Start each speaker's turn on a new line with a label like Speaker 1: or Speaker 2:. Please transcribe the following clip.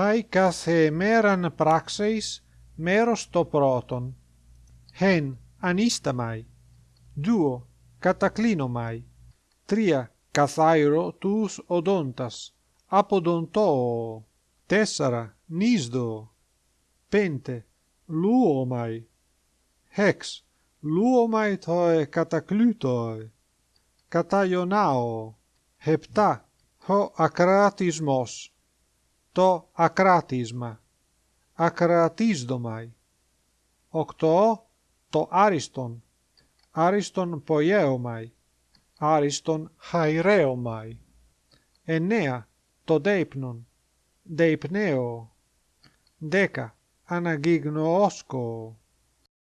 Speaker 1: Χάι κάθε μέραν πράξεις μέρος το πρώτον. Χεν ανίσταμαι. Δούο κατακλίνομαι. Τρία καθάιρο τους οδόντας. Αποδοντώ. Τέσσερα νίσδο. Πέντε λούομαι. Χεξ λούομαι το κατακλούτοε. Καταϊονάω. Επτά ο ακρατισμός το ακράτισμα, ακρατίσδομαι. Οκτώ, το άριστον, άριστον ποιέομαι, άριστον χαϊρέομαι. Εννέα, το δείπνον, δείπνέο. Δέκα, αναγίγνωόσκο.